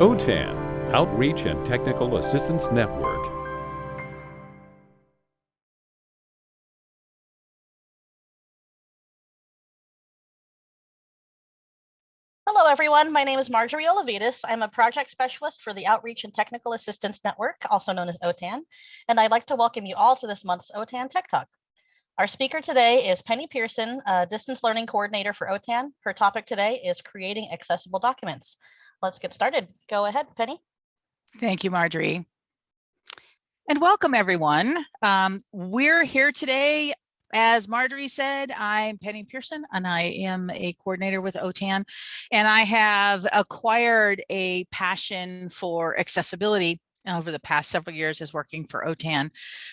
OTAN, Outreach and Technical Assistance Network. Hello, everyone. My name is Marjorie Olavides. I'm a project specialist for the Outreach and Technical Assistance Network, also known as OTAN, and I'd like to welcome you all to this month's OTAN Tech Talk. Our speaker today is Penny Pearson, a distance learning coordinator for OTAN. Her topic today is creating accessible documents let's get started. Go ahead, Penny. Thank you, Marjorie. And welcome everyone. Um, we're here today as Marjorie said, I'm Penny Pearson and I am a coordinator with OTAN and I have acquired a passion for accessibility over the past several years is working for OTAN.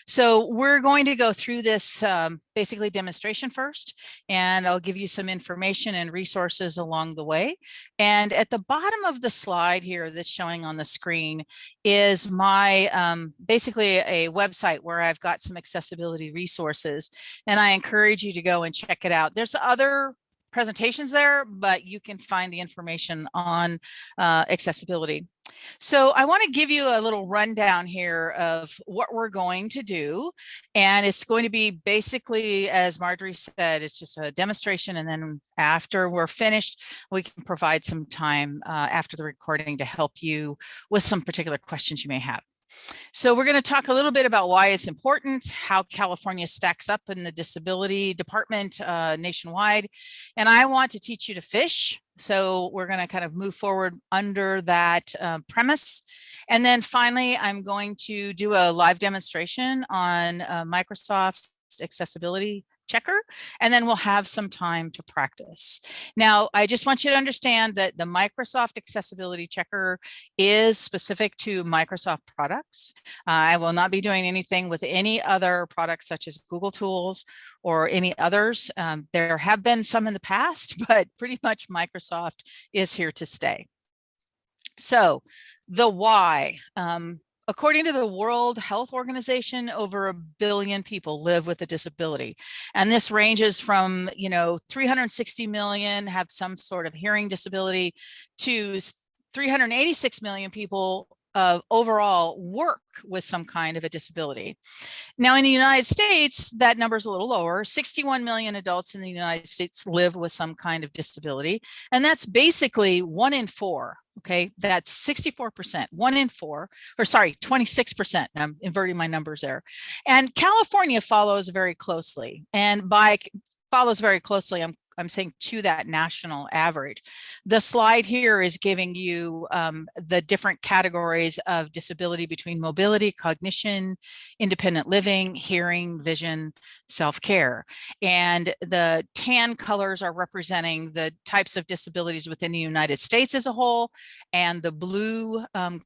So we're going to go through this um, basically demonstration first, and I'll give you some information and resources along the way. And at the bottom of the slide here that's showing on the screen is my um, basically a website where I've got some accessibility resources, and I encourage you to go and check it out. There's other presentations there, but you can find the information on uh, accessibility. So I want to give you a little rundown here of what we're going to do. And it's going to be basically, as Marjorie said, it's just a demonstration. And then after we're finished, we can provide some time uh, after the recording to help you with some particular questions you may have. So we're going to talk a little bit about why it's important, how California stacks up in the disability department uh, nationwide. And I want to teach you to fish. So we're going to kind of move forward under that uh, premise. And then finally, I'm going to do a live demonstration on uh, Microsoft accessibility checker, and then we'll have some time to practice. Now, I just want you to understand that the Microsoft Accessibility Checker is specific to Microsoft products. Uh, I will not be doing anything with any other products such as Google Tools or any others. Um, there have been some in the past, but pretty much Microsoft is here to stay. So the why. Um, According to the World Health Organization, over a billion people live with a disability. And this ranges from, you know, 360 million have some sort of hearing disability to 386 million people uh, overall work with some kind of a disability. Now in the United States, that number is a little lower. 61 million adults in the United States live with some kind of disability. And that's basically one in four Okay, that's 64%, one in four, or sorry, 26%. I'm inverting my numbers there. And California follows very closely. And by follows very closely, I'm I'm saying to that national average. The slide here is giving you um, the different categories of disability between mobility, cognition, independent living, hearing, vision, self-care. And the tan colors are representing the types of disabilities within the United States as a whole, and the blue um,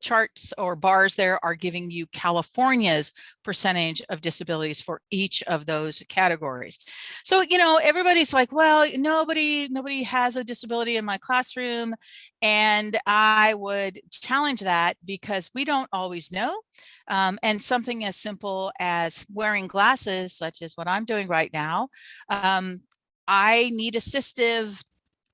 charts or bars there are giving you California's percentage of disabilities for each of those categories. So, you know, everybody's like, well, nobody, nobody has a disability in my classroom. And I would challenge that because we don't always know. Um, and something as simple as wearing glasses, such as what I'm doing right now, um, I need assistive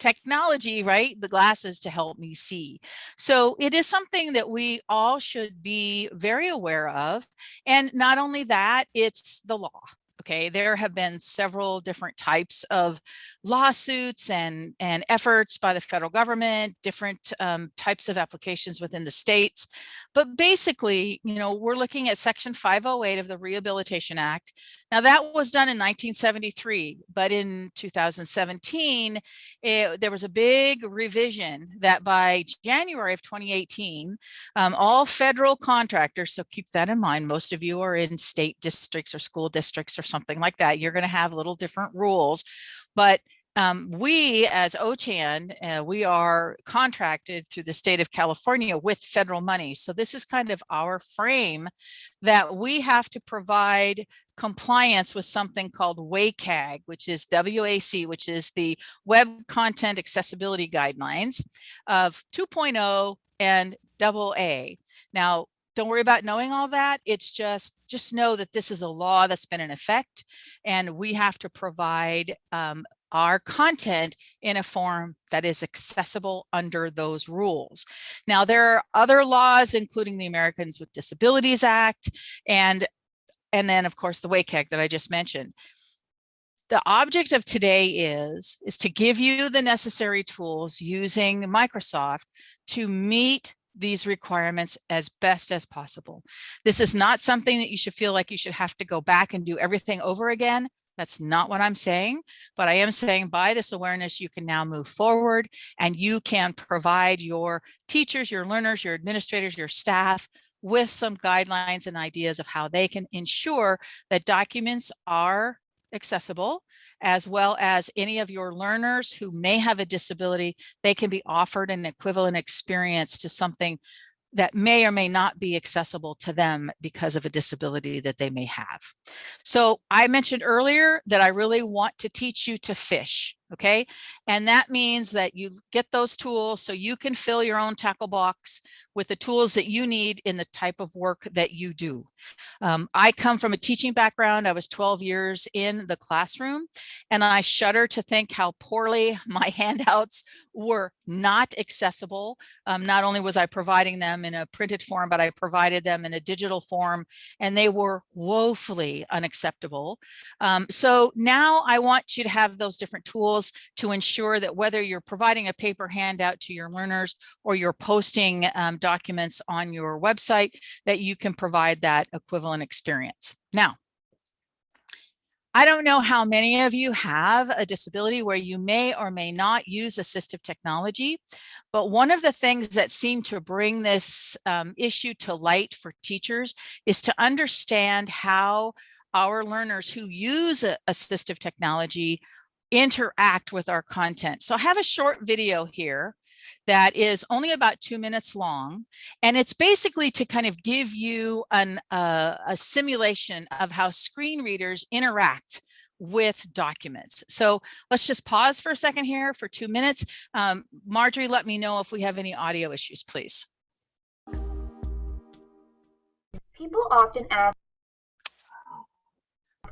technology, right? The glasses to help me see. So it is something that we all should be very aware of. And not only that, it's the law. Okay, there have been several different types of lawsuits and, and efforts by the federal government, different um, types of applications within the states. But basically, you know, we're looking at Section 508 of the Rehabilitation Act. Now that was done in 1973, but in 2017, it, there was a big revision that by January of 2018, um, all federal contractors, so keep that in mind, most of you are in state districts or school districts or something like that. You're going to have little different rules, but um, we as OTAN, uh, we are contracted through the state of California with federal money. So this is kind of our frame that we have to provide compliance with something called WCAG, which is WAC, which is the Web Content Accessibility Guidelines of 2.0 and AA. Now, don't worry about knowing all that. It's just, just know that this is a law that's been in effect and we have to provide um, our content in a form that is accessible under those rules. Now, there are other laws, including the Americans with Disabilities Act, and, and then of course the WCAG that I just mentioned. The object of today is, is to give you the necessary tools using Microsoft to meet these requirements as best as possible. This is not something that you should feel like you should have to go back and do everything over again. That's not what I'm saying, but I am saying by this awareness, you can now move forward and you can provide your teachers, your learners, your administrators, your staff with some guidelines and ideas of how they can ensure that documents are accessible as well as any of your learners who may have a disability, they can be offered an equivalent experience to something that may or may not be accessible to them because of a disability that they may have. So I mentioned earlier that I really want to teach you to fish okay? And that means that you get those tools so you can fill your own tackle box with the tools that you need in the type of work that you do. Um, I come from a teaching background. I was 12 years in the classroom and I shudder to think how poorly my handouts were not accessible. Um, not only was I providing them in a printed form, but I provided them in a digital form and they were woefully unacceptable. Um, so now I want you to have those different tools to ensure that whether you're providing a paper handout to your learners or you're posting um, documents on your website, that you can provide that equivalent experience. Now, I don't know how many of you have a disability where you may or may not use assistive technology, but one of the things that seem to bring this um, issue to light for teachers is to understand how our learners who use assistive technology interact with our content. So I have a short video here that is only about two minutes long. And it's basically to kind of give you an, uh, a simulation of how screen readers interact with documents. So let's just pause for a second here for two minutes. Um, Marjorie, let me know if we have any audio issues, please. People often ask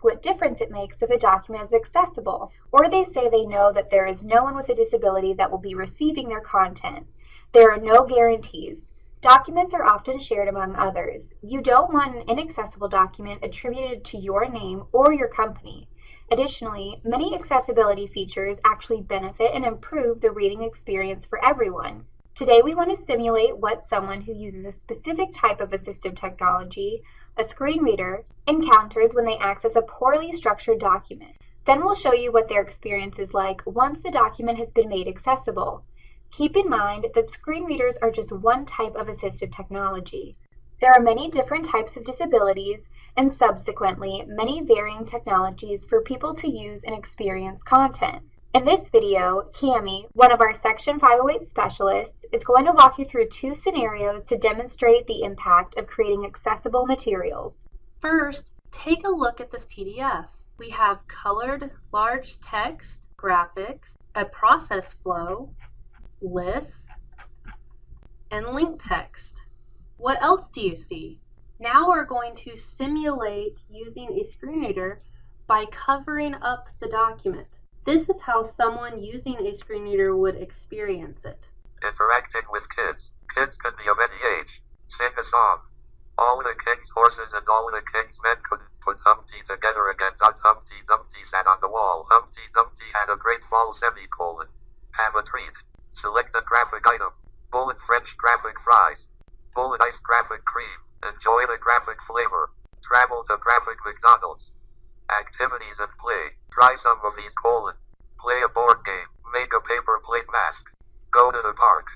what difference it makes if a document is accessible, or they say they know that there is no one with a disability that will be receiving their content. There are no guarantees. Documents are often shared among others. You don't want an inaccessible document attributed to your name or your company. Additionally, many accessibility features actually benefit and improve the reading experience for everyone. Today we want to simulate what someone who uses a specific type of assistive technology a screen reader, encounters when they access a poorly structured document. Then we'll show you what their experience is like once the document has been made accessible. Keep in mind that screen readers are just one type of assistive technology. There are many different types of disabilities and subsequently many varying technologies for people to use and experience content. In this video, Cami, one of our Section 508 specialists, is going to walk you through two scenarios to demonstrate the impact of creating accessible materials. First, take a look at this PDF. We have colored large text, graphics, a process flow, lists, and link text. What else do you see? Now we're going to simulate using a screen reader by covering up the document. This is how someone using a screen reader would experience it. Interacting with kids. Kids could be of any age. Sing a song. All the king's horses and all the king's men could put Humpty together again. Humpty Dumpty sat on the wall. Humpty Dumpty had a great fall semicolon. Have a treat. Select a graphic item. Bullet French graphic fries. Bullet ice graphic cream. Enjoy the graphic flavor. Travel to graphic McDonald's. Activities and play. Try some of these colon. Play a board game. Make a paper plate mask. Go to the park.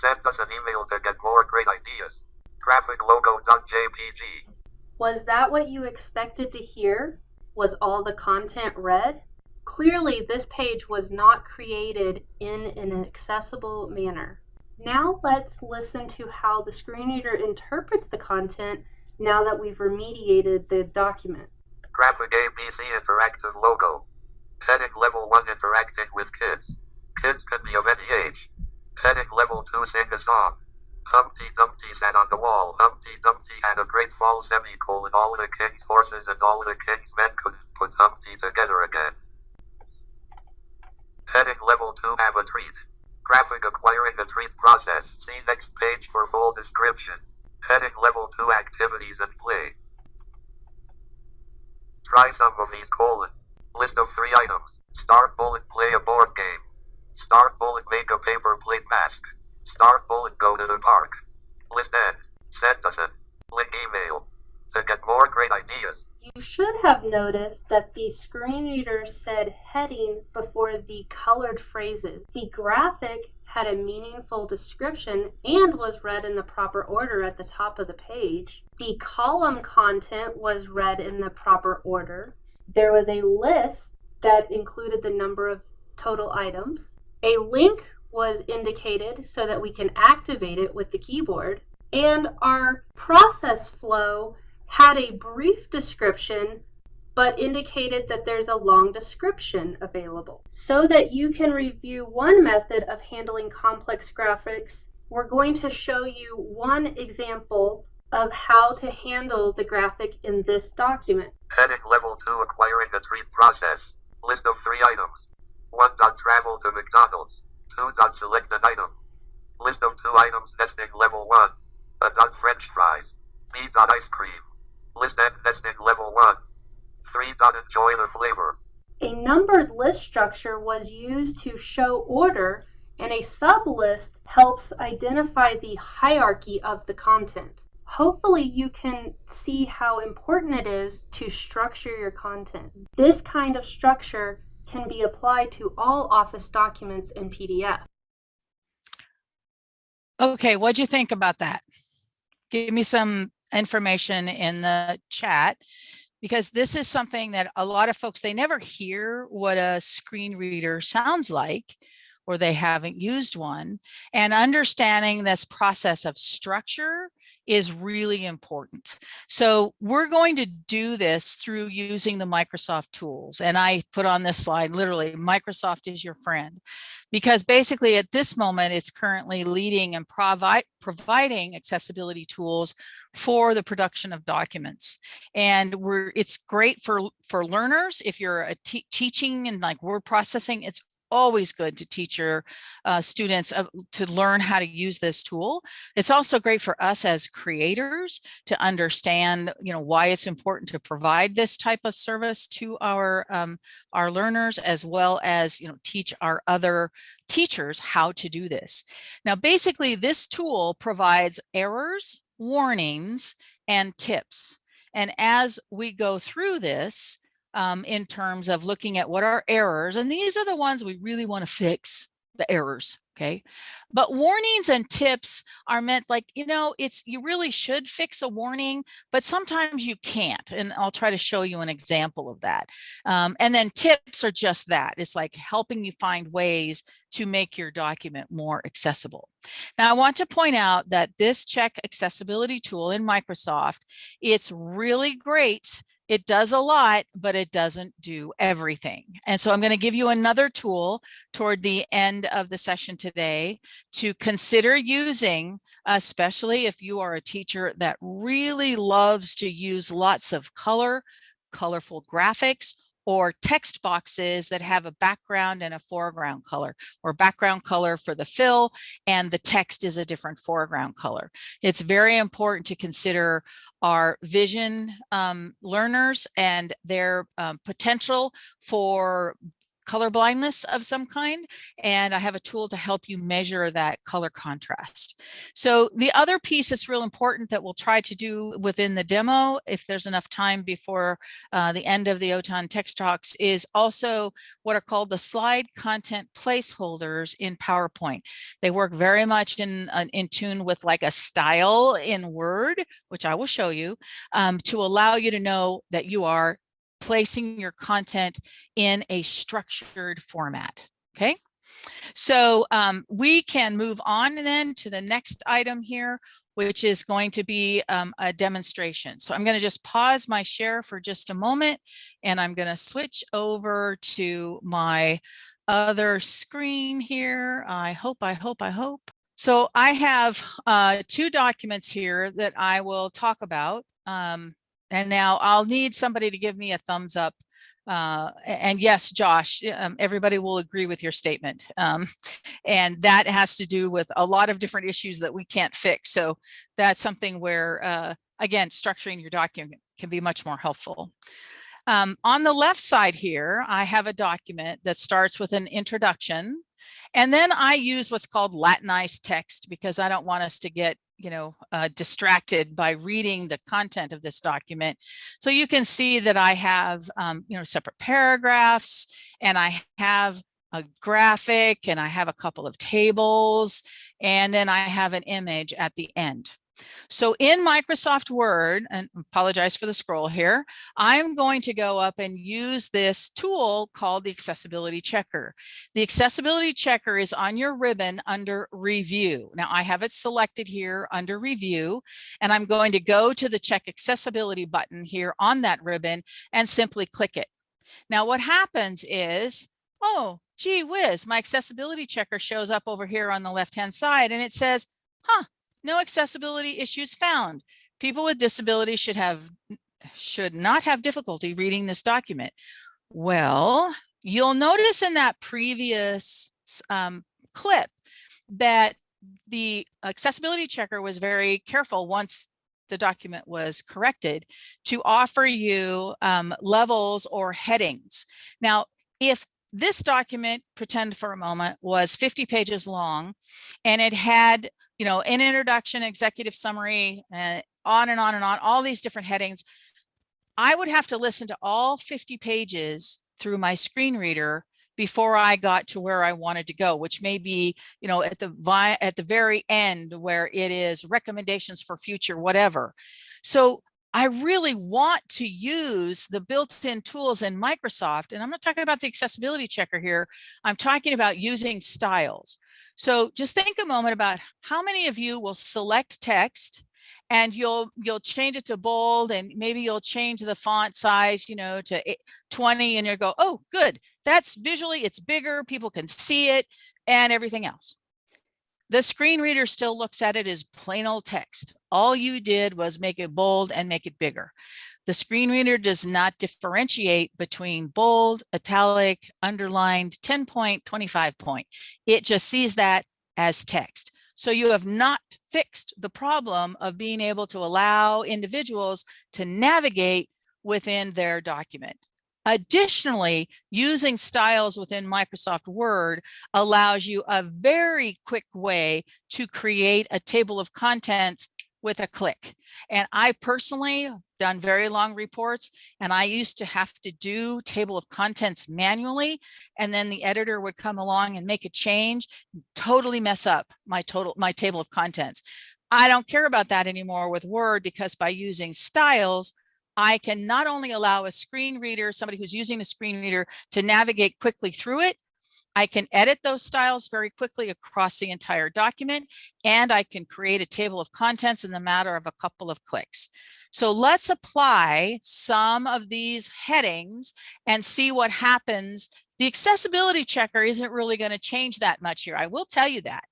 Send us an email to get more great ideas. Graphiclogo.jpg. Was that what you expected to hear? Was all the content read? Clearly, this page was not created in an accessible manner. Now let's listen to how the screen reader interprets the content now that we've remediated the document. Graphic ABC interactive logo. Heading level 1 interacting with kids. Kids can be of any age. Heading level 2 sing a song. Humpty Dumpty sat on the wall. Humpty Dumpty had a great fall semicolon. All the king's horses and all the king's men couldn't put Humpty together again. Heading level 2 have a treat. Graphic acquiring the treat process. See next page for full description. Heading level 2 activities and play. Try some of these colon. List of three items. Start bullet play a board game. Start bullet make a paper plate mask. Start bullet go to the park. List end. Send us an link email. To get more great ideas. You should have noticed that the screen reader said heading before the colored phrases. The graphic had a meaningful description and was read in the proper order at the top of the page. The column content was read in the proper order. There was a list that included the number of total items. A link was indicated so that we can activate it with the keyboard. And our process flow had a brief description but indicated that there's a long description available. So that you can review one method of handling complex graphics, we're going to show you one example of how to handle the graphic in this document. Heading level 2 acquiring a treat process. List of three items. 1. Dot travel to McDonald's. 2. Dot select an item. List of two items nesting level 1. A dot french fries. B. Dot ice cream. List end nesting level 1. 3. Dot enjoy the flavor. A numbered list structure was used to show order and a sublist helps identify the hierarchy of the content. Hopefully you can see how important it is to structure your content. This kind of structure can be applied to all Office documents in PDF. Okay, what'd you think about that? Give me some information in the chat because this is something that a lot of folks, they never hear what a screen reader sounds like or they haven't used one. And understanding this process of structure is really important. So we're going to do this through using the Microsoft tools. And I put on this slide, literally, Microsoft is your friend. Because basically at this moment, it's currently leading and provi providing accessibility tools for the production of documents. And we're it's great for, for learners. If you're a teaching and like word processing, it's always good to teach your uh, students uh, to learn how to use this tool. It's also great for us as creators to understand, you know, why it's important to provide this type of service to our um, our learners, as well as, you know, teach our other teachers how to do this. Now, basically, this tool provides errors, warnings, and tips. And as we go through this, um, in terms of looking at what are errors. And these are the ones we really want to fix the errors. Okay. But warnings and tips are meant like, you know, it's you really should fix a warning, but sometimes you can't. And I'll try to show you an example of that. Um, and then tips are just that. It's like helping you find ways to make your document more accessible. Now, I want to point out that this check accessibility tool in Microsoft, it's really great it does a lot, but it doesn't do everything. And so I'm going to give you another tool toward the end of the session today to consider using, especially if you are a teacher that really loves to use lots of color, colorful graphics, or text boxes that have a background and a foreground color or background color for the fill and the text is a different foreground color. It's very important to consider our vision um, learners and their um, potential for color blindness of some kind. And I have a tool to help you measure that color contrast. So the other piece that's real important that we'll try to do within the demo, if there's enough time before uh, the end of the OTAN Tech Talks, is also what are called the slide content placeholders in PowerPoint. They work very much in, uh, in tune with like a style in Word, which I will show you, um, to allow you to know that you are placing your content in a structured format. Okay. So um, we can move on then to the next item here, which is going to be um, a demonstration. So I'm going to just pause my share for just a moment, and I'm going to switch over to my other screen here. I hope, I hope, I hope. So I have uh, two documents here that I will talk about. Um, and now I'll need somebody to give me a thumbs up Uh, and yes, Josh, um, everybody will agree with your statement. Um, and that has to do with a lot of different issues that we can't fix. So that's something where, uh, again, structuring your document can be much more helpful. Um, on the left side here, I have a document that starts with an introduction. And then I use what's called Latinized text because I don't want us to get, you know, uh, distracted by reading the content of this document. So you can see that I have, um, you know, separate paragraphs and I have a graphic and I have a couple of tables and then I have an image at the end. So in Microsoft Word, and apologize for the scroll here, I'm going to go up and use this tool called the Accessibility Checker. The Accessibility Checker is on your ribbon under Review. Now I have it selected here under Review, and I'm going to go to the Check Accessibility button here on that ribbon and simply click it. Now what happens is, oh, gee whiz, my accessibility checker shows up over here on the left-hand side and it says, huh, no accessibility issues found. People with disabilities should have should not have difficulty reading this document. Well, you'll notice in that previous um, clip that the accessibility checker was very careful once the document was corrected to offer you um, levels or headings. Now, if this document, pretend for a moment, was 50 pages long and it had you know, an introduction, executive summary, and on and on and on, all these different headings. I would have to listen to all 50 pages through my screen reader before I got to where I wanted to go, which may be, you know, at the vi at the very end where it is recommendations for future whatever. So I really want to use the built-in tools in Microsoft, and I'm not talking about the accessibility checker here. I'm talking about using styles. So just think a moment about how many of you will select text and you'll you'll change it to bold and maybe you'll change the font size, you know, to 20 and you'll go, oh, good. That's visually, it's bigger, people can see it and everything else. The screen reader still looks at it as plain old text. All you did was make it bold and make it bigger. The screen reader does not differentiate between bold, italic, underlined, 10 point, 25 point. It just sees that as text. So you have not fixed the problem of being able to allow individuals to navigate within their document. Additionally, using styles within Microsoft Word allows you a very quick way to create a table of contents with a click. And I personally done very long reports and I used to have to do table of contents manually and then the editor would come along and make a change, totally mess up my total my table of contents. I don't care about that anymore with Word because by using styles, I can not only allow a screen reader, somebody who's using a screen reader to navigate quickly through it, I can edit those styles very quickly across the entire document, and I can create a table of contents in the matter of a couple of clicks. So let's apply some of these headings and see what happens. The accessibility checker isn't really going to change that much here. I will tell you that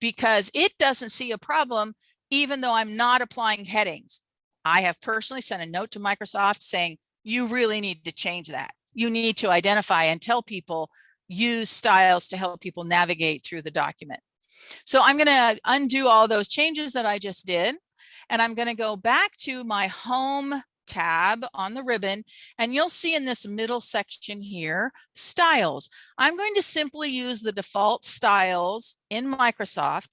because it doesn't see a problem even though I'm not applying headings. I have personally sent a note to Microsoft saying, you really need to change that. You need to identify and tell people use styles to help people navigate through the document. So I'm going to undo all those changes that I just did. And I'm going to go back to my home tab on the ribbon and you'll see in this middle section here styles. I'm going to simply use the default styles in Microsoft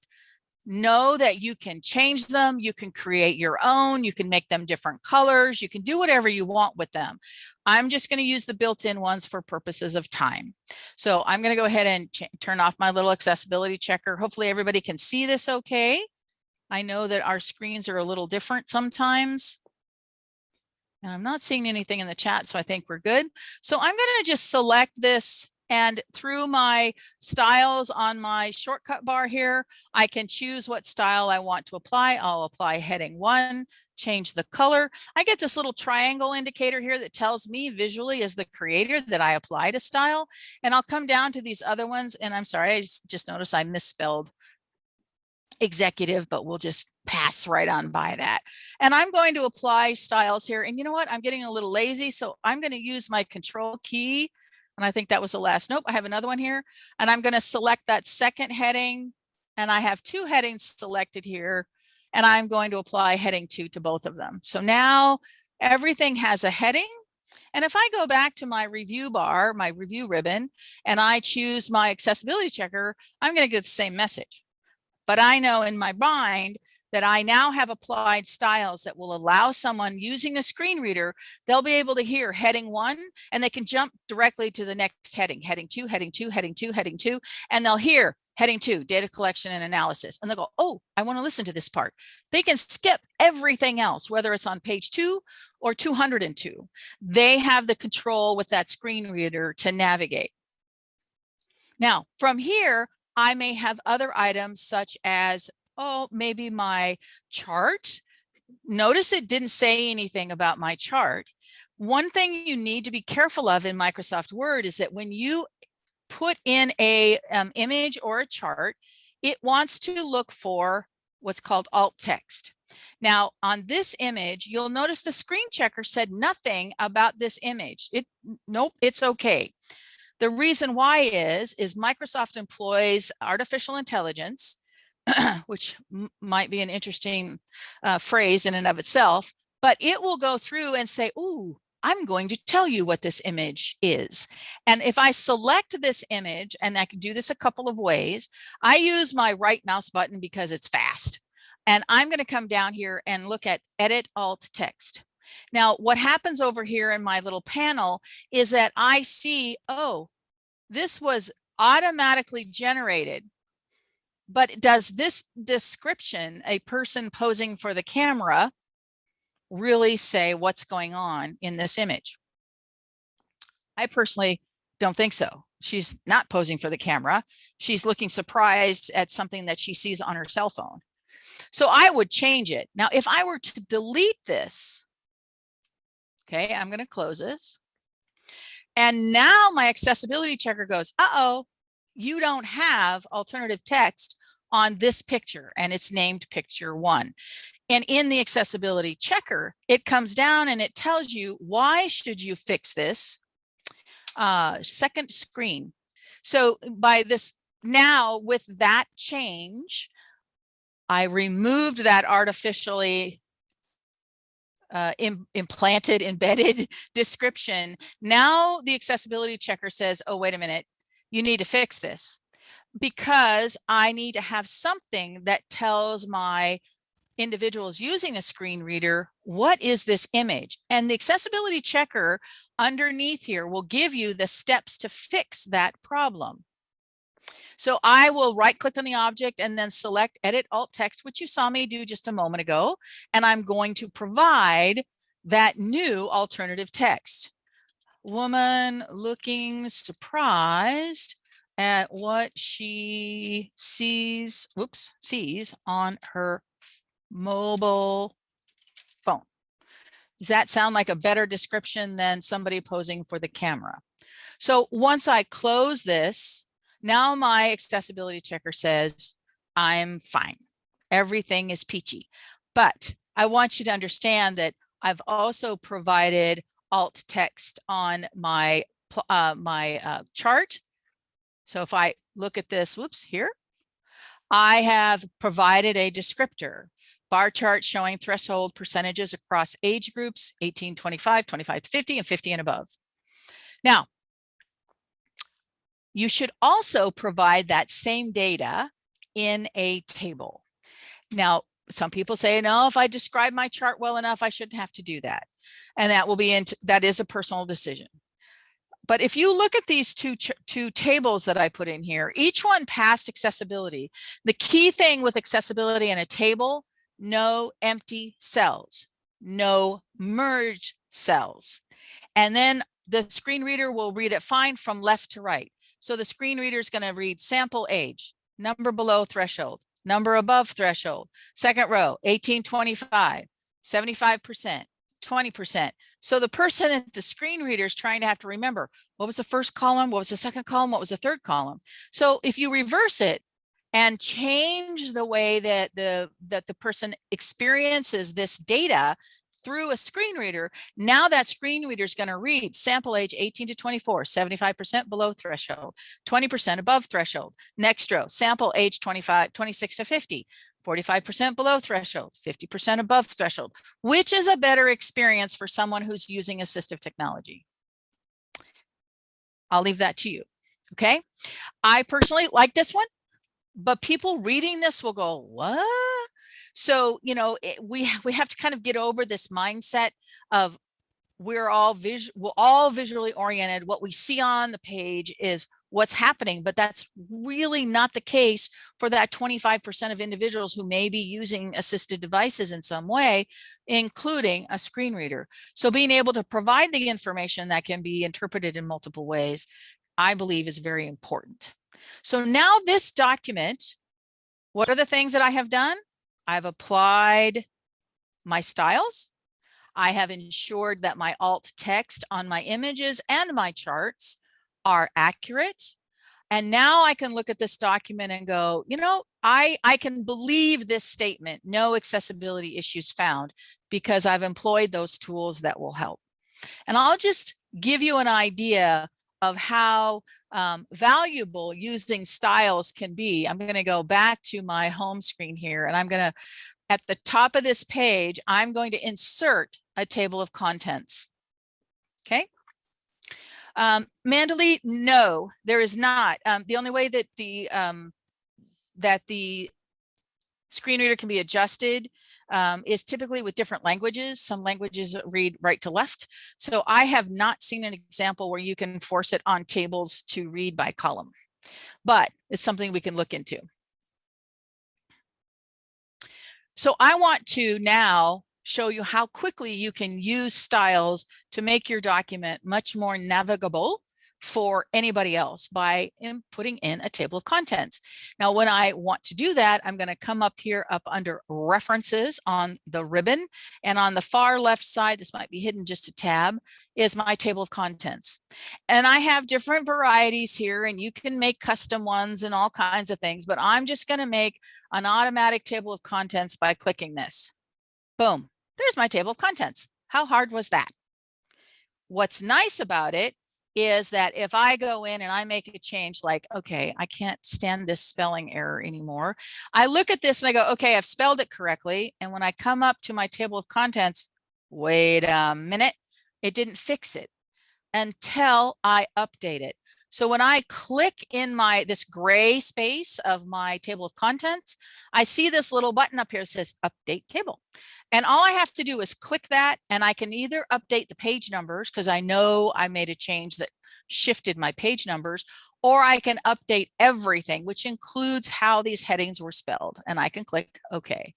know that you can change them, you can create your own, you can make them different colors, you can do whatever you want with them. I'm just going to use the built-in ones for purposes of time. So I'm going to go ahead and turn off my little accessibility checker. Hopefully everybody can see this okay. I know that our screens are a little different sometimes. And I'm not seeing anything in the chat, so I think we're good. So I'm going to just select this and through my styles on my shortcut bar here, I can choose what style I want to apply. I'll apply heading one, change the color. I get this little triangle indicator here that tells me visually as the creator that I applied a style. And I'll come down to these other ones. And I'm sorry, I just, noticed I misspelled executive, but we'll just pass right on by that. And I'm going to apply styles here. And you know what? I'm getting a little lazy. So I'm going to use my control key. And I think that was the last. Nope, I have another one here. And I'm going to select that second heading. And I have two headings selected here. And I'm going to apply heading two to both of them. So now everything has a heading. And if I go back to my review bar, my review ribbon, and I choose my accessibility checker, I'm going to get the same message. But I know in my mind that I now have applied styles that will allow someone using a screen reader, they'll be able to hear heading one and they can jump directly to the next heading, heading two, heading two, heading two, heading two, and they'll hear heading two, data collection and analysis. And they'll go, oh, I want to listen to this part. They can skip everything else, whether it's on page two or 202. They have the control with that screen reader to navigate. Now, from here, I may have other items such as oh, maybe my chart. Notice it didn't say anything about my chart. One thing you need to be careful of in Microsoft Word is that when you put in a um, image or a chart, it wants to look for what's called alt text. Now on this image, you'll notice the screen checker said nothing about this image. It Nope, it's okay. The reason why is, is Microsoft employs artificial intelligence which might be an interesting uh, phrase in and of itself, but it will go through and say, ooh, I'm going to tell you what this image is. And if I select this image, and I can do this a couple of ways, I use my right mouse button because it's fast. And I'm going to come down here and look at edit alt text. Now, what happens over here in my little panel is that I see, oh, this was automatically generated but does this description, a person posing for the camera, really say what's going on in this image? I personally don't think so. She's not posing for the camera. She's looking surprised at something that she sees on her cell phone. So I would change it. Now, if I were to delete this, okay, I'm going to close this. And now my accessibility checker goes, uh-oh, you don't have alternative text on this picture and it's named picture one. And in the accessibility checker, it comes down and it tells you why should you fix this uh, second screen. So by this now with that change, I removed that artificially uh, Im implanted, embedded description. Now the accessibility checker says, oh, wait a minute, you need to fix this because I need to have something that tells my individuals using a screen reader, what is this image? And the accessibility checker underneath here will give you the steps to fix that problem. So I will right click on the object and then select edit alt text, which you saw me do just a moment ago. And I'm going to provide that new alternative text. Woman looking surprised at what she sees, whoops, sees on her mobile phone. Does that sound like a better description than somebody posing for the camera? So once I close this, now my accessibility checker says, I'm fine. Everything is peachy. But I want you to understand that I've also provided alt text on my, uh, my uh, chart so if I look at this, whoops, here, I have provided a descriptor bar chart showing threshold percentages across age groups 18, 25, 25 to 50 and 50 and above. Now, you should also provide that same data in a table. Now, some people say, no, if I describe my chart well enough, I shouldn't have to do that. And that will be, in that is a personal decision. But if you look at these two, two tables that I put in here, each one passed accessibility. The key thing with accessibility in a table, no empty cells, no merge cells. And then the screen reader will read it fine from left to right. So the screen reader is going to read sample age, number below threshold, number above threshold, second row, 1825, 75%, 20%. So the person at the screen reader is trying to have to remember what was the first column, what was the second column, what was the third column. So if you reverse it, and change the way that the that the person experiences this data through a screen reader, now that screen reader is going to read sample age 18 to 24, 75% below threshold, 20% above threshold. Next row, sample age 25, 26 to 50, 45% below threshold, 50% above threshold. Which is a better experience for someone who's using assistive technology? I'll leave that to you. Okay. I personally like this one, but people reading this will go, what? So, you know, it, we, we have to kind of get over this mindset of we're all visual, we're all visually oriented. What we see on the page is what's happening, but that's really not the case for that 25% of individuals who may be using assisted devices in some way, including a screen reader. So being able to provide the information that can be interpreted in multiple ways, I believe is very important. So now this document, what are the things that I have done? I've applied my styles. I have ensured that my alt text on my images and my charts are accurate. And now I can look at this document and go, you know, I, I can believe this statement, no accessibility issues found, because I've employed those tools that will help. And I'll just give you an idea of how um, valuable using styles can be. I'm going to go back to my home screen here and I'm going to, at the top of this page, I'm going to insert a table of contents. Okay. Um, Mandalee, no, there is not. Um, the only way that the um, that the screen reader can be adjusted um, is typically with different languages. Some languages read right to left. So I have not seen an example where you can force it on tables to read by column, but it's something we can look into. So I want to now show you how quickly you can use styles to make your document much more navigable for anybody else by in putting in a table of contents. Now, when I want to do that, I'm going to come up here up under references on the ribbon and on the far left side, this might be hidden just a tab, is my table of contents. And I have different varieties here and you can make custom ones and all kinds of things, but I'm just going to make an automatic table of contents by clicking this. Boom, there's my table of contents. How hard was that? What's nice about it is that if I go in and I make a change like, okay, I can't stand this spelling error anymore. I look at this and I go, okay, I've spelled it correctly. And when I come up to my table of contents, wait a minute, it didn't fix it until I update it. So when I click in my this gray space of my table of contents, I see this little button up here that says update table. And all I have to do is click that and I can either update the page numbers because I know I made a change that shifted my page numbers, or I can update everything, which includes how these headings were spelled. And I can click OK.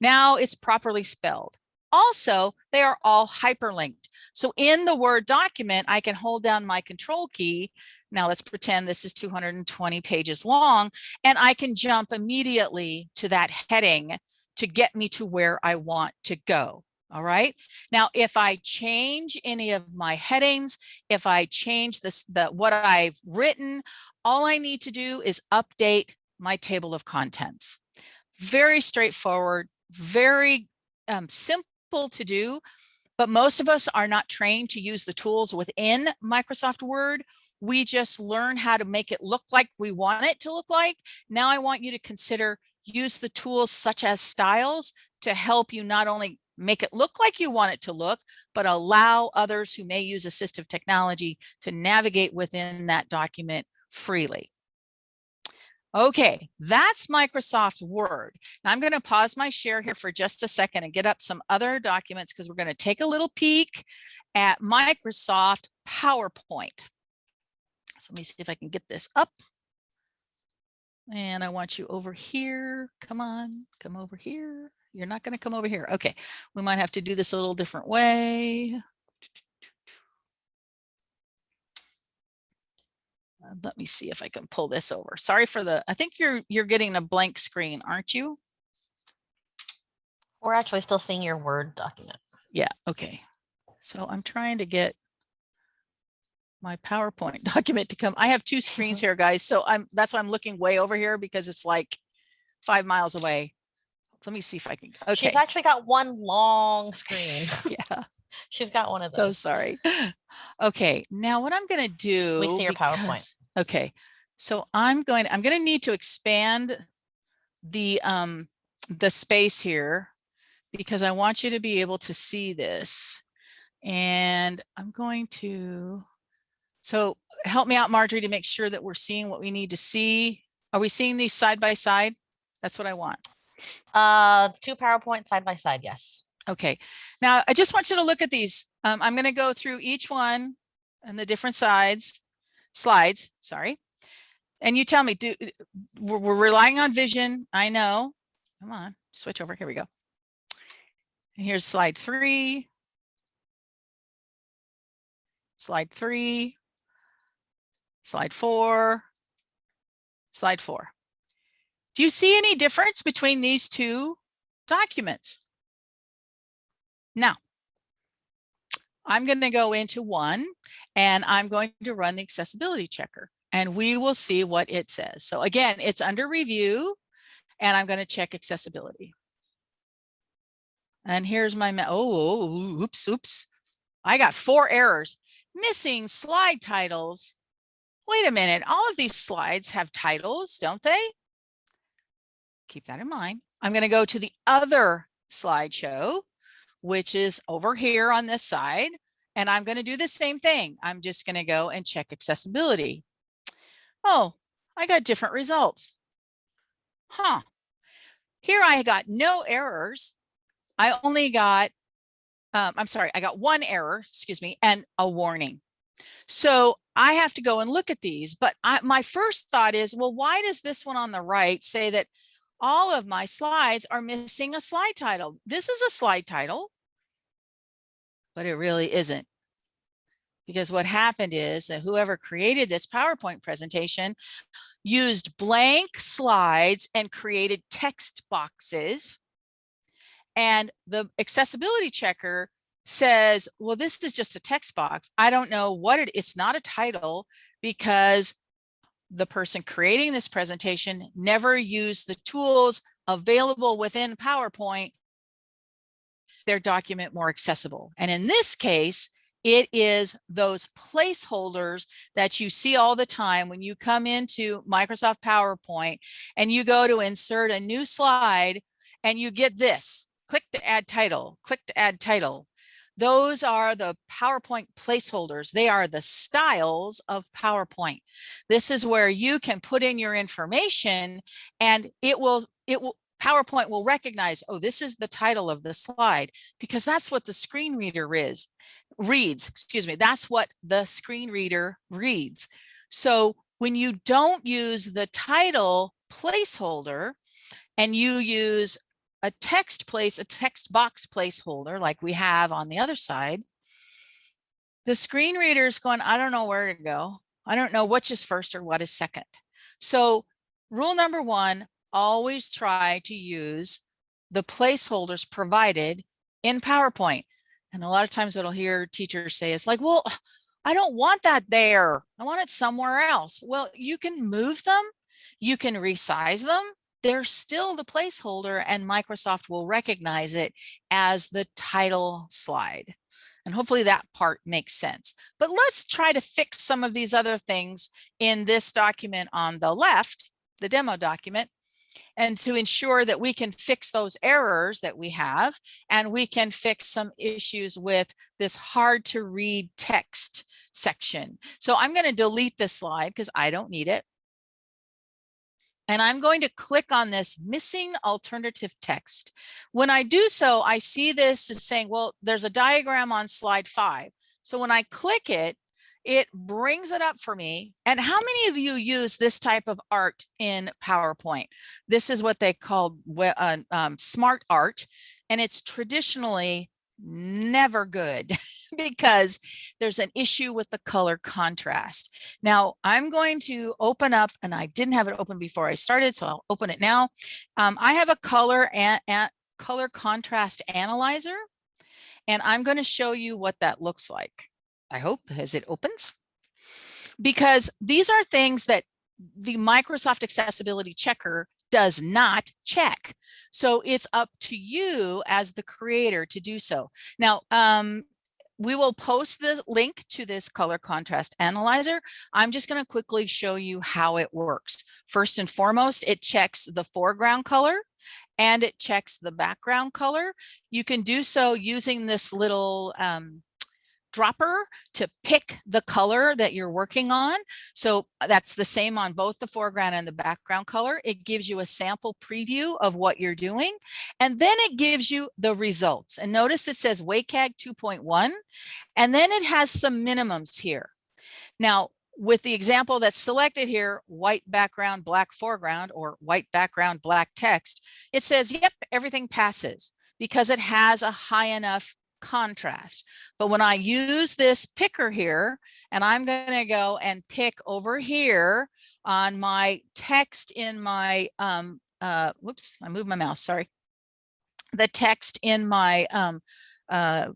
Now it's properly spelled. Also, they are all hyperlinked. So in the Word document, I can hold down my control key. Now let's pretend this is 220 pages long, and I can jump immediately to that heading to get me to where I want to go. All right. Now, if I change any of my headings, if I change this, the what I've written, all I need to do is update my table of contents. Very straightforward, very um, simple to do, but most of us are not trained to use the tools within Microsoft Word. We just learn how to make it look like we want it to look like. Now I want you to consider use the tools such as styles to help you not only make it look like you want it to look, but allow others who may use assistive technology to navigate within that document freely. Okay, that's Microsoft Word. Now I'm going to pause my share here for just a second and get up some other documents because we're going to take a little peek at Microsoft PowerPoint. So let me see if I can get this up. And I want you over here. Come on, come over here. You're not going to come over here. Okay, we might have to do this a little different way. Uh, let me see if I can pull this over. Sorry for the, I think you're you're getting a blank screen, aren't you? We're actually still seeing your Word document. Yeah, okay. So I'm trying to get my PowerPoint document to come. I have two screens here, guys. So I'm, that's why I'm looking way over here because it's like five miles away. Let me see if I can, okay, She's actually got one long screen. yeah, She's got one of those. so sorry. Okay, now what I'm gonna do. We see your PowerPoint. Okay, so I'm going, I'm gonna need to expand the, um, the space here because I want you to be able to see this. And I'm going to, so help me out, Marjorie, to make sure that we're seeing what we need to see. Are we seeing these side by side? That's what I want. Uh, two PowerPoint side by side, yes. Okay, now I just want you to look at these. Um, I'm going to go through each one and the different sides, slides, sorry. And you tell me, do we're, we're relying on vision. I know. Come on, switch over. Here we go. And here's slide three. Slide three. Slide four. Slide four. Do you see any difference between these two documents? Now, I'm going to go into one and I'm going to run the accessibility checker and we will see what it says. So again, it's under review and I'm going to check accessibility. And here's my, oh, oops, oops. I got four errors. Missing slide titles. Wait a minute, all of these slides have titles, don't they? Keep that in mind. I'm going to go to the other slideshow which is over here on this side. And I'm going to do the same thing. I'm just going to go and check accessibility. Oh, I got different results. Huh. Here I got no errors. I only got, um, I'm sorry, I got one error, excuse me, and a warning. So I have to go and look at these. But I, my first thought is, well, why does this one on the right say that all of my slides are missing a slide title? This is a slide title but it really isn't. Because what happened is that whoever created this PowerPoint presentation used blank slides and created text boxes. And the accessibility checker says, well, this is just a text box. I don't know what it, it's not a title because the person creating this presentation never used the tools available within PowerPoint their document more accessible. And in this case, it is those placeholders that you see all the time when you come into Microsoft PowerPoint and you go to insert a new slide and you get this, click to add title, click to add title. Those are the PowerPoint placeholders. They are the styles of PowerPoint. This is where you can put in your information and it will, it will, PowerPoint will recognize, oh, this is the title of the slide, because that's what the screen reader is, reads, excuse me, that's what the screen reader reads. So when you don't use the title placeholder and you use a text place, a text box placeholder like we have on the other side, the screen reader is going, I don't know where to go. I don't know which is first or what is second. So rule number one, always try to use the placeholders provided in PowerPoint. And a lot of times what I'll hear teachers say is like, well, I don't want that there. I want it somewhere else. Well, you can move them. You can resize them. They're still the placeholder and Microsoft will recognize it as the title slide. And hopefully that part makes sense. But let's try to fix some of these other things in this document on the left, the demo document and to ensure that we can fix those errors that we have and we can fix some issues with this hard to read text section. So I'm going to delete this slide because I don't need it. And I'm going to click on this missing alternative text. When I do so, I see this as saying, well, there's a diagram on slide five. So when I click it, it brings it up for me. And how many of you use this type of art in PowerPoint? This is what they call uh, um, smart art, and it's traditionally never good because there's an issue with the color contrast. Now I'm going to open up and I didn't have it open before I started, so I'll open it now. Um, I have a color and color contrast analyzer, and I'm going to show you what that looks like. I hope, as it opens. because these are things that the Microsoft Accessibility Checker does not check. So it's up to you as the creator to do so. Now, um, we will post the link to this color contrast analyzer. I'm just going to quickly show you how it works. First and foremost, it checks the foreground color and it checks the background color. You can do so using this little um, dropper to pick the color that you're working on. So uh, that's the same on both the foreground and the background color. It gives you a sample preview of what you're doing. And then it gives you the results. And notice it says WCAG 2.1, and then it has some minimums here. Now, with the example that's selected here, white background, black foreground, or white background, black text, it says, yep, everything passes because it has a high enough contrast. But when I use this picker here, and I'm going to go and pick over here on my text in my, um, uh, whoops, I moved my mouse, sorry. The text in my um, uh,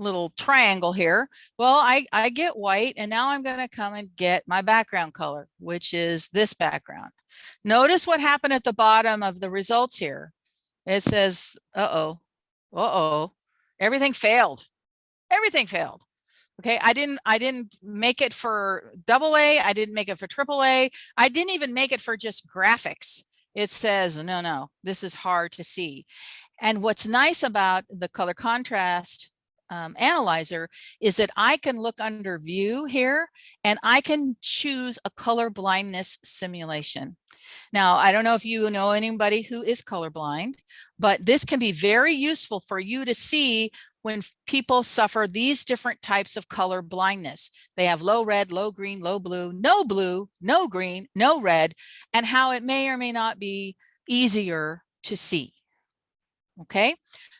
little triangle here. Well, I, I get white and now I'm going to come and get my background color, which is this background. Notice what happened at the bottom of the results here. It says, uh-oh, uh-oh, everything failed. Everything failed. Okay, I didn't I didn't make it for double A, I didn't make it for triple A, I didn't even make it for just graphics. It says, no, no, this is hard to see. And what's nice about the color contrast um, analyzer is that I can look under view here and I can choose a color blindness simulation. Now, I don't know if you know anybody who is colorblind, but this can be very useful for you to see when people suffer these different types of color blindness. They have low red, low green, low blue, no blue, no green, no red, and how it may or may not be easier to see. Okay,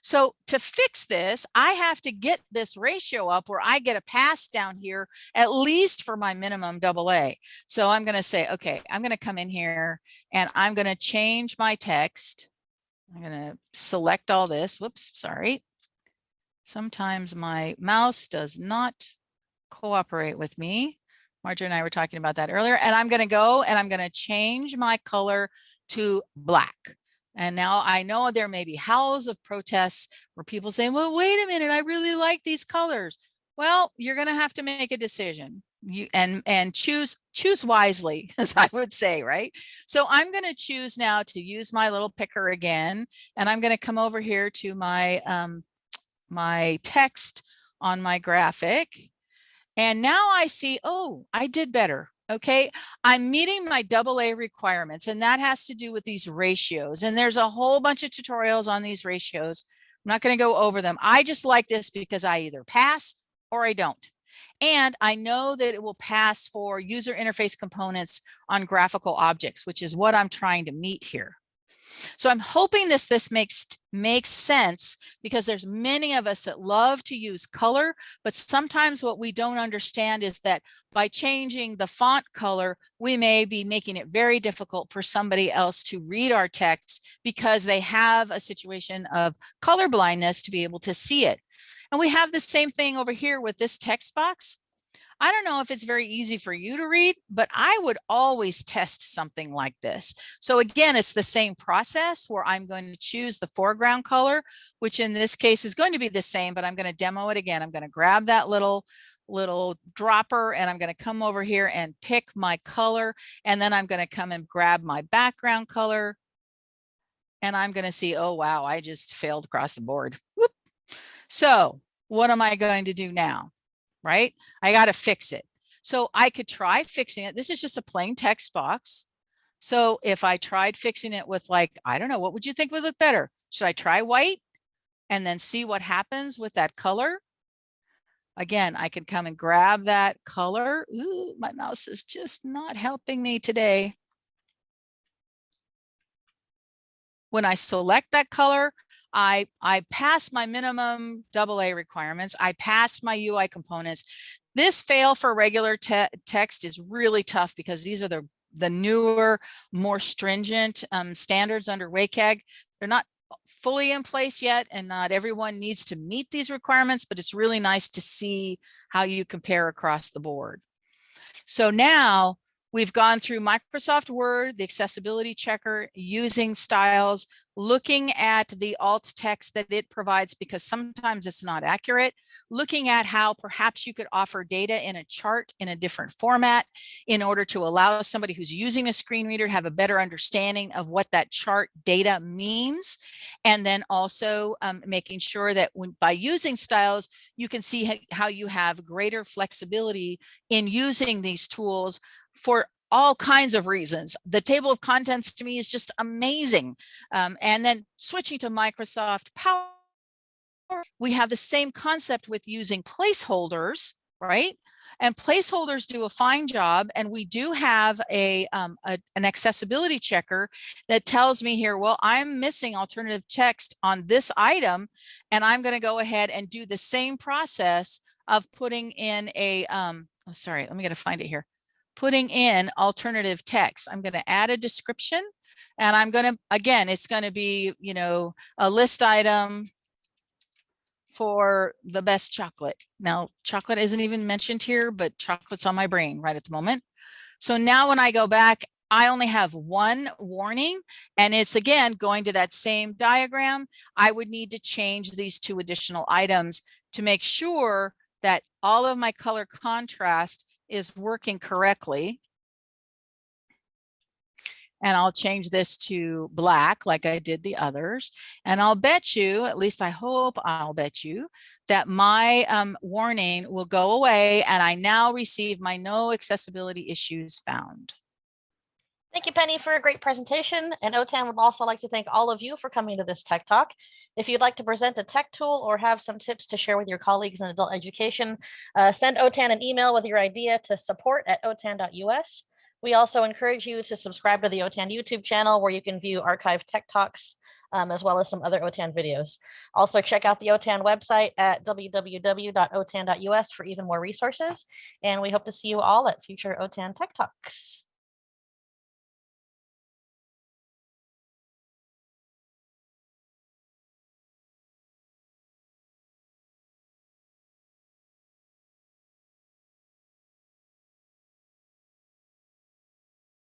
so to fix this, I have to get this ratio up where I get a pass down here, at least for my minimum double A. So I'm going to say, okay, I'm going to come in here and I'm going to change my text. I'm going to select all this. Whoops, sorry. Sometimes my mouse does not cooperate with me. Marjorie and I were talking about that earlier. And I'm going to go and I'm going to change my color to black. And now I know there may be howls of protests where people saying, well, wait a minute, I really like these colors. Well, you're going to have to make a decision. You and and choose choose wisely as I would say right? So I'm going to choose now to use my little picker again and I'm going to come over here to my um my text on my graphic. And now I see oh I did better okay? I'm meeting my double a requirements and that has to do with these ratios and there's a whole bunch of tutorials on these ratios. I'm not going to go over them. I just like this because i either pass or i don't and i know that it will pass for user interface components on graphical objects which is what i'm trying to meet here so I'm hoping this this makes makes sense because there's many of us that love to use color, but sometimes what we don't understand is that by changing the font color, we may be making it very difficult for somebody else to read our text because they have a situation of color blindness to be able to see it. And we have the same thing over here with this text box. I don't know if it's very easy for you to read, but I would always test something like this. So again, it's the same process where I'm going to choose the foreground color, which in this case is going to be the same, but I'm going to demo it again. I'm going to grab that little little dropper and I'm going to come over here and pick my color and then I'm going to come and grab my background color and I'm going to see oh wow I just failed across the board Whoop. so what am I going to do now right? I got to fix it. So I could try fixing it. This is just a plain text box. So if I tried fixing it with like, I don't know, what would you think would look better? Should I try white and then see what happens with that color? Again, I can come and grab that color. Ooh, my mouse is just not helping me today. When I select that color, I, I passed my minimum double A requirements. I passed my UI components. This fail for regular te text is really tough because these are the, the newer, more stringent um, standards under WCAG. They're not fully in place yet and not everyone needs to meet these requirements, but it's really nice to see how you compare across the board. So now we've gone through Microsoft Word, the accessibility checker, using styles, looking at the alt text that it provides because sometimes it's not accurate, looking at how perhaps you could offer data in a chart in a different format in order to allow somebody who's using a screen reader to have a better understanding of what that chart data means. And then also um, making sure that when by using styles, you can see how you have greater flexibility in using these tools for all kinds of reasons. The table of contents to me is just amazing. Um, and then switching to Microsoft Power, we have the same concept with using placeholders, right? And placeholders do a fine job. And we do have a, um, a, an accessibility checker that tells me here, well, I'm missing alternative text on this item. And I'm going to go ahead and do the same process of putting in a, um, oh, sorry, let me get to find it here putting in alternative text. I'm going to add a description and I'm going to, again, it's going to be, you know, a list item for the best chocolate. Now, chocolate isn't even mentioned here, but chocolate's on my brain right at the moment. So now when I go back, I only have one warning and it's again going to that same diagram. I would need to change these two additional items to make sure that all of my color contrast is working correctly. And I'll change this to black like I did the others. And I'll bet you, at least I hope I'll bet you, that my um, warning will go away and I now receive my no accessibility issues found. Thank you, Penny, for a great presentation. And OTAN would also like to thank all of you for coming to this Tech Talk. If you'd like to present a tech tool or have some tips to share with your colleagues in adult education, uh, send OTAN an email with your idea to support at otan.us. We also encourage you to subscribe to the OTAN YouTube channel where you can view archived tech talks um, as well as some other OTAN videos. Also check out the OTAN website at www.otan.us for even more resources. And we hope to see you all at future OTAN Tech Talks.